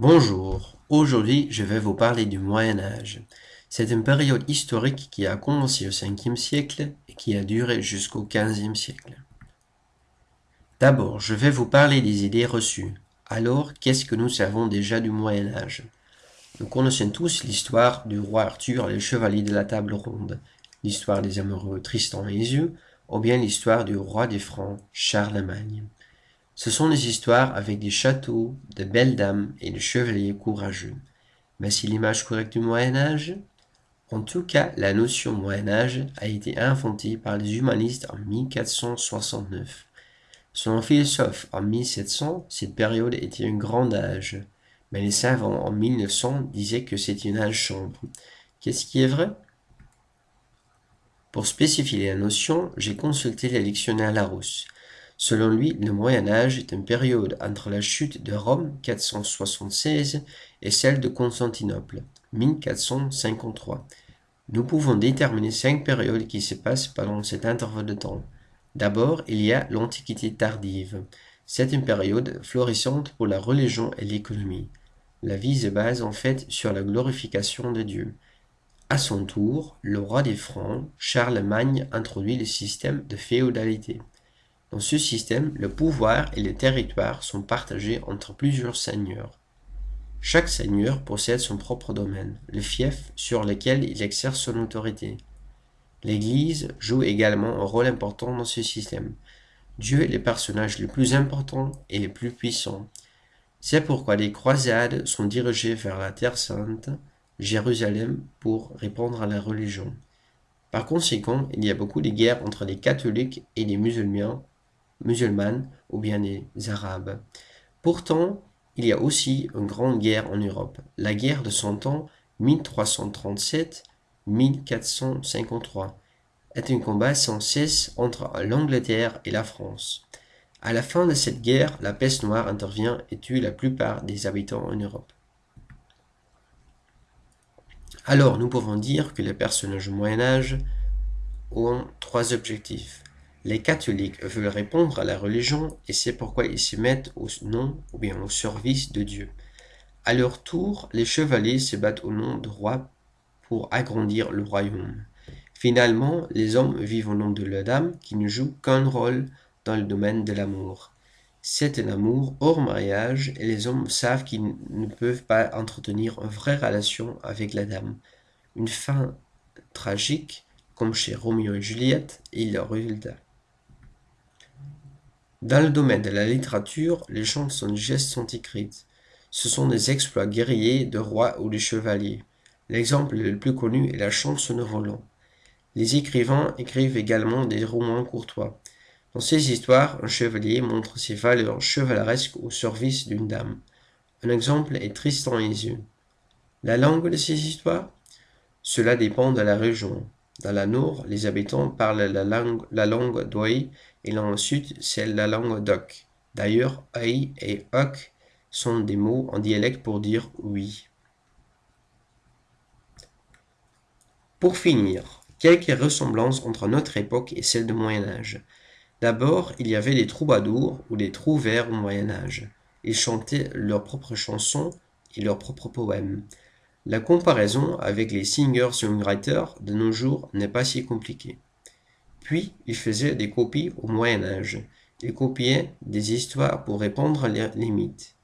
Bonjour, aujourd'hui je vais vous parler du Moyen Âge. C'est une période historique qui a commencé au 5e siècle et qui a duré jusqu'au 15e siècle. D'abord, je vais vous parler des idées reçues. Alors, qu'est-ce que nous savons déjà du Moyen Âge? Nous connaissons tous l'histoire du roi Arthur et les chevaliers de la table ronde, l'histoire des amoureux Tristan et Iseult, ou bien l'histoire du roi des Francs, Charlemagne. Ce sont des histoires avec des châteaux, de belles dames et de chevaliers courageux. Mais c'est l'image correcte du Moyen Âge En tout cas, la notion Moyen Âge a été inventée par les humanistes en 1469. Selon un philosophe, en 1700, cette période était un grand âge. Mais les savants en 1900 disaient que c'était une âge sombre. Qu'est-ce qui est vrai? Pour spécifier la notion, j'ai consulté le dictionnaire Larousse. Selon lui, le Moyen Âge est une période entre la chute de Rome 476 et celle de Constantinople 1453. Nous pouvons déterminer cinq périodes qui se passent pendant cet intervalle de temps. D'abord, il y a l'Antiquité tardive. C'est une période florissante pour la religion et l'économie. La vie se base en fait sur la glorification de Dieu. À son tour, le roi des Francs, Charlemagne, introduit le système de féodalité. Dans ce système, le pouvoir et le territoire sont partagés entre plusieurs seigneurs. Chaque seigneur possède son propre domaine, le fief sur lequel il exerce son autorité. L'Église joue également un rôle important dans ce système. Dieu est le personnage le plus important et le plus puissant. C'est pourquoi les croisades sont dirigées vers la Terre sainte, Jérusalem, pour répondre à la religion. Par conséquent, il y a beaucoup de guerres entre les catholiques et les musulmans musulmanes ou bien les arabes. Pourtant, il y a aussi une grande guerre en Europe, la guerre de Cent Ans 1337-1453 est un combat sans cesse entre l'Angleterre et la France. À la fin de cette guerre, la peste noire intervient et tue la plupart des habitants en Europe. Alors, nous pouvons dire que les personnages du Moyen Âge ont trois objectifs. Les catholiques veulent répondre à la religion et c'est pourquoi ils se mettent au nom ou bien au service de Dieu. À leur tour, les chevaliers se battent au nom de roi pour agrandir le royaume. Finalement, les hommes vivent au nom de la dame qui ne joue qu'un rôle dans le domaine de l'amour. C'est un amour hors mariage et les hommes savent qu'ils ne peuvent pas entretenir une vraie relation avec la dame. Une fin tragique, comme chez Roméo et Juliette, est le résultat. Dans le domaine de la littérature, les chansons de gestes sont écrites. Ce sont des exploits guerriers de rois ou de chevaliers. L'exemple le plus connu est la chanson de Roland. Les écrivains écrivent également des romans courtois. Dans ces histoires, un chevalier montre ses valeurs chevaleresques au service d'une dame. Un exemple est Tristan et Iseult. La langue de ces histoires? Cela dépend de la région. Dans la Nord, les habitants parlent la langue, la langue et dans le sud, c'est la langue d'Oc. D'ailleurs, Oi et Oc sont des mots en dialecte pour dire oui. Pour finir, quelques ressemblances entre notre époque et celle du Moyen Âge. D'abord, il y avait des troubadours ou des trouvères au Moyen Âge. Ils chantaient leurs propres chansons et leurs propres poèmes. La comparaison avec les singers-songwriters de nos jours n'est pas si compliquée. Puis, ils faisaient des copies au Moyen Âge. Ils copiaient des histoires pour répondre les limites.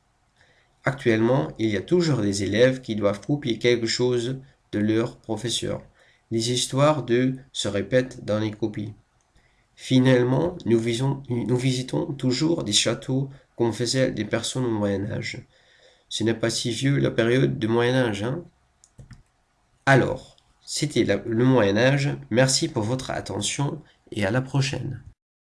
Actuellement, il y a toujours des élèves qui doivent copier quelque chose de leur professeur. Les histoires d'eux se répètent dans les copies. Finalement, nous, nous visitons toujours des châteaux comme faisaient des personnes au Moyen Âge. Ce n'est pas si vieux la période du Moyen Âge, hein alors, c'était le Moyen Âge, merci pour votre attention et à la prochaine.